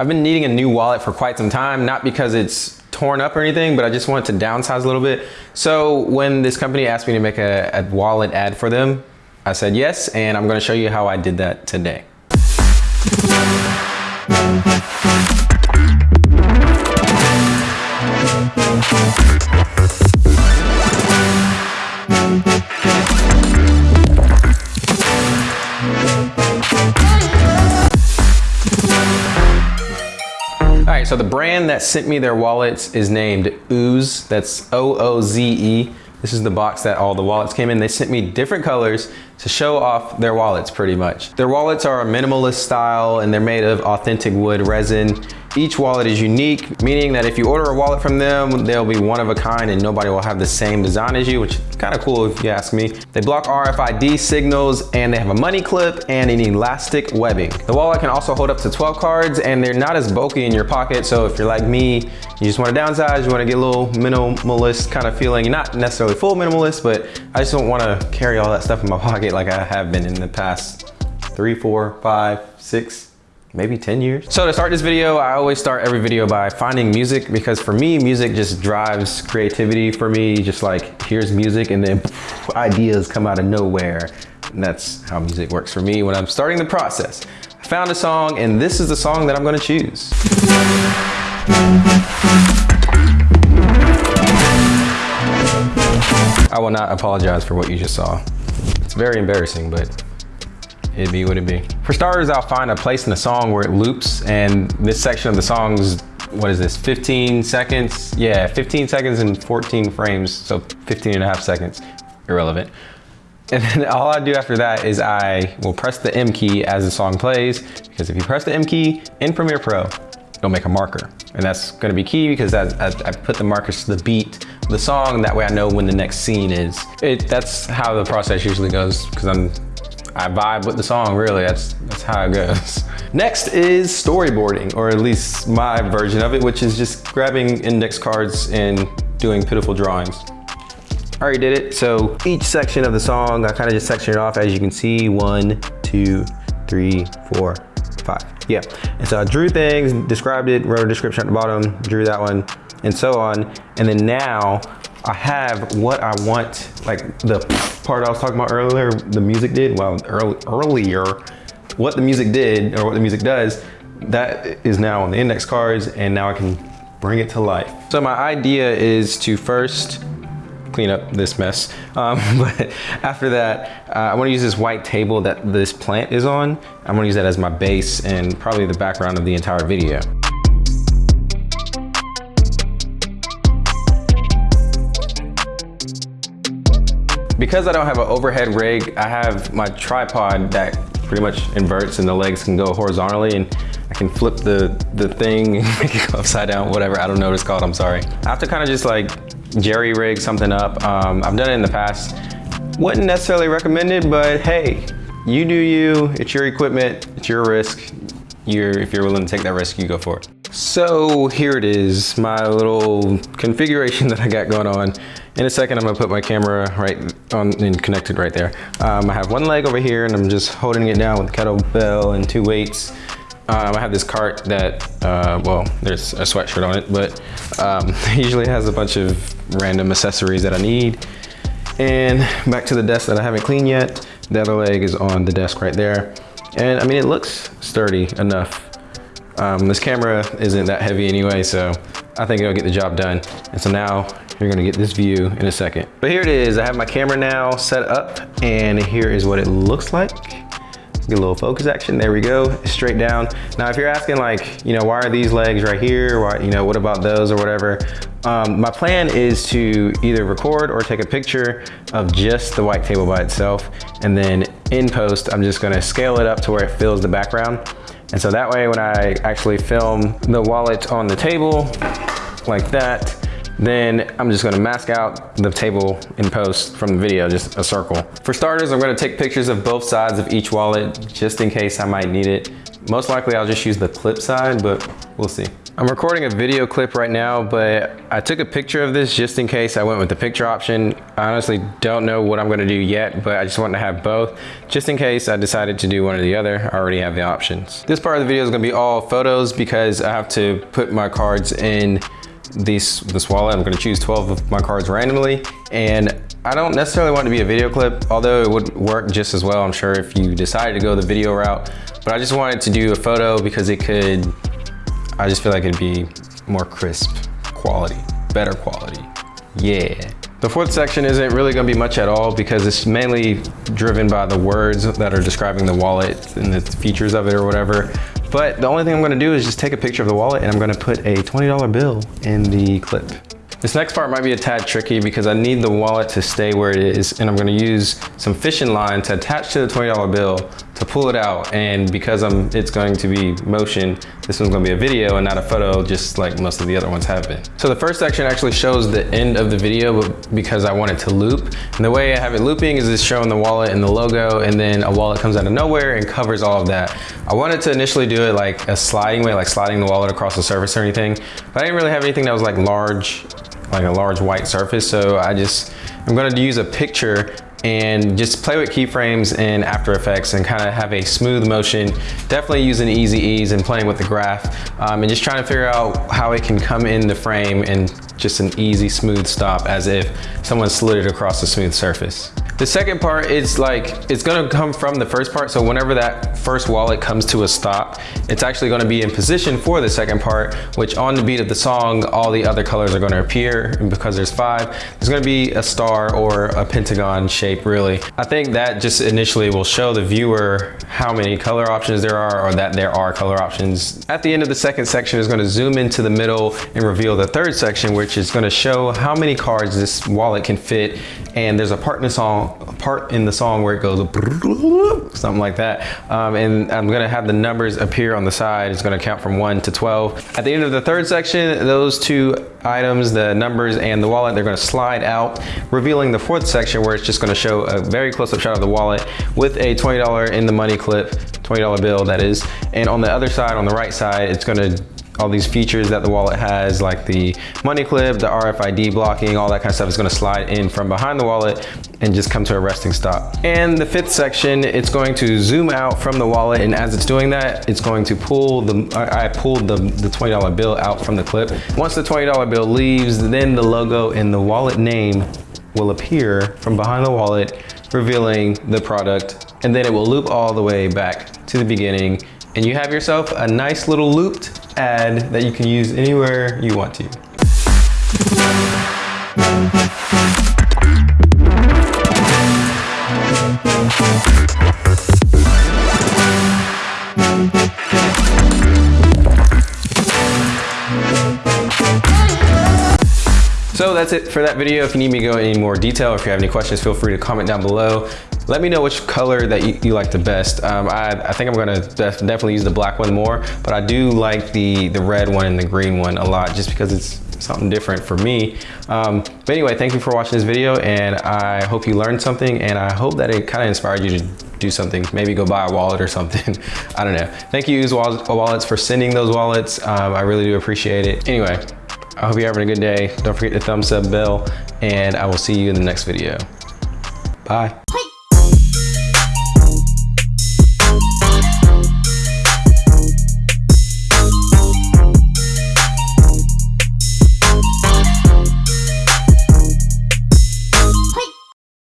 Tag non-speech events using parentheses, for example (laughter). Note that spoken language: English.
I've been needing a new wallet for quite some time, not because it's torn up or anything, but I just wanted to downsize a little bit. So when this company asked me to make a, a wallet ad for them, I said yes, and I'm gonna show you how I did that today. The brand that sent me their wallets is named Ooze. That's O-O-Z-E. This is the box that all the wallets came in. They sent me different colors to show off their wallets pretty much. Their wallets are a minimalist style and they're made of authentic wood resin. Each wallet is unique, meaning that if you order a wallet from them, they'll be one of a kind and nobody will have the same design as you, which is kind of cool if you ask me. They block RFID signals and they have a money clip and an elastic webbing. The wallet can also hold up to 12 cards and they're not as bulky in your pocket. So if you're like me, you just want to downsize, you want to get a little minimalist kind of feeling. You're not necessarily full minimalist, but I just don't want to carry all that stuff in my (laughs) pocket like I have been in the past three, four, five, six, maybe 10 years. So to start this video, I always start every video by finding music because for me, music just drives creativity for me. Just like, here's music and then (laughs) ideas come out of nowhere. And that's how music works for me when I'm starting the process. I found a song and this is the song that I'm gonna choose. I will not apologize for what you just saw. It's very embarrassing, but it'd be what it be. For starters, I'll find a place in the song where it loops and this section of the song's, what is this, 15 seconds? Yeah, 15 seconds and 14 frames, so 15 and a half seconds, irrelevant. (laughs) And then all I do after that is I will press the M key as the song plays, because if you press the M key in Premiere Pro, it'll make a marker. And that's gonna be key because I, I, I put the markers to the beat of the song, that way I know when the next scene is. It, that's how the process usually goes, because I'm I vibe with the song, really. That's, that's how it goes. Next is storyboarding, or at least my version of it, which is just grabbing index cards and doing pitiful drawings. I already did it, so each section of the song, I kind of just section it off, as you can see, one, two, three, four, five. Yeah, and so I drew things, described it, wrote a description at the bottom, drew that one, and so on. And then now I have what I want, like the part I was talking about earlier, the music did, well, early, earlier, what the music did or what the music does, that is now on the index cards and now I can bring it to life. So my idea is to first clean up this mess. Um, (laughs) but after that, uh, I wanna use this white table that this plant is on. I'm gonna use that as my base and probably the background of the entire video. Because I don't have an overhead rig, I have my tripod that pretty much inverts and the legs can go horizontally and I can flip the, the thing (laughs) and make it go upside down, whatever. I don't know what it's called, I'm sorry. I have to kind of just like jerry rig something up. Um, I've done it in the past. Wouldn't necessarily recommend it, but hey, you do you, it's your equipment, it's your risk. You're, if you're willing to take that risk, you go for it. So here it is, my little configuration (laughs) that I got going on. In a second, I'm gonna put my camera right on and connected right there. Um, I have one leg over here and I'm just holding it down with kettlebell and two weights. Um, I have this cart that, uh, well, there's a sweatshirt on it, but um, (laughs) usually has a bunch of random accessories that I need. And back to the desk that I haven't cleaned yet. The other leg is on the desk right there. And I mean, it looks sturdy enough. Um, this camera isn't that heavy anyway, so I think it'll get the job done. And so now you're gonna get this view in a second. But here it is, I have my camera now set up and here is what it looks like. Get a little focus action, there we go, straight down. Now if you're asking like, you know, why are these legs right here? Why, you know, what about those or whatever? Um, my plan is to either record or take a picture of just the white table by itself. And then in post, I'm just gonna scale it up to where it fills the background. And so that way when I actually film the wallet on the table like that, then I'm just gonna mask out the table in post from the video, just a circle. For starters, I'm gonna take pictures of both sides of each wallet just in case I might need it. Most likely I'll just use the clip side, but we'll see. I'm recording a video clip right now, but I took a picture of this just in case I went with the picture option. I honestly don't know what I'm gonna do yet, but I just want to have both. Just in case I decided to do one or the other, I already have the options. This part of the video is gonna be all photos because I have to put my cards in this, this wallet. I'm gonna choose 12 of my cards randomly and I don't necessarily want it to be a video clip, although it would work just as well, I'm sure, if you decided to go the video route. But I just wanted to do a photo because it could, I just feel like it'd be more crisp quality, better quality. Yeah. The fourth section isn't really gonna be much at all because it's mainly driven by the words that are describing the wallet and the features of it or whatever. But the only thing I'm gonna do is just take a picture of the wallet and I'm gonna put a $20 bill in the clip. This next part might be a tad tricky because I need the wallet to stay where it is and I'm gonna use some fishing line to attach to the $20 bill to pull it out. And because I'm, it's going to be motion, this one's gonna be a video and not a photo, just like most of the other ones have been. So the first section actually shows the end of the video because I want it to loop. And the way I have it looping is it's showing the wallet and the logo and then a wallet comes out of nowhere and covers all of that. I wanted to initially do it like a sliding way, like sliding the wallet across the surface or anything, but I didn't really have anything that was like large like a large white surface. So I just, I'm gonna use a picture and just play with keyframes in After Effects and kind of have a smooth motion. Definitely using easy ease and playing with the graph um, and just trying to figure out how it can come in the frame and just an easy smooth stop as if someone slid it across a smooth surface. The second part is like, it's gonna come from the first part. So whenever that first wallet comes to a stop, it's actually gonna be in position for the second part, which on the beat of the song, all the other colors are gonna appear. And because there's five, there's gonna be a star or a pentagon shape really. I think that just initially will show the viewer how many color options there are or that there are color options. At the end of the second section is gonna zoom into the middle and reveal the third section, which is gonna show how many cards this wallet can fit. And there's a part in the song part in the song where it goes something like that. Um, and I'm gonna have the numbers appear on the side. It's gonna count from one to 12. At the end of the third section, those two items, the numbers and the wallet, they're gonna slide out, revealing the fourth section where it's just gonna show a very close-up shot of the wallet with a $20 in the money clip, $20 bill that is. And on the other side, on the right side, it's gonna all these features that the wallet has, like the money clip, the RFID blocking, all that kind of stuff is gonna slide in from behind the wallet and just come to a resting stop. And the fifth section, it's going to zoom out from the wallet and as it's doing that, it's going to pull the, I pulled the, the $20 bill out from the clip. Once the $20 bill leaves, then the logo and the wallet name will appear from behind the wallet, revealing the product, and then it will loop all the way back to the beginning and you have yourself a nice little looped ad that you can use anywhere you want to. So that's it for that video. If you need me to go any more detail, or if you have any questions, feel free to comment down below. Let me know which color that you, you like the best. Um, I, I, think I'm gonna def definitely use the black one more, but I do like the, the red one and the green one a lot just because it's something different for me. Um, but anyway, thank you for watching this video and I hope you learned something and I hope that it kind of inspired you to do something, maybe go buy a wallet or something. (laughs) I don't know. Thank you, Ooze Wallets, for sending those wallets. Um, I really do appreciate it. Anyway, I hope you're having a good day. Don't forget to thumbs up bell and I will see you in the next video. Bye.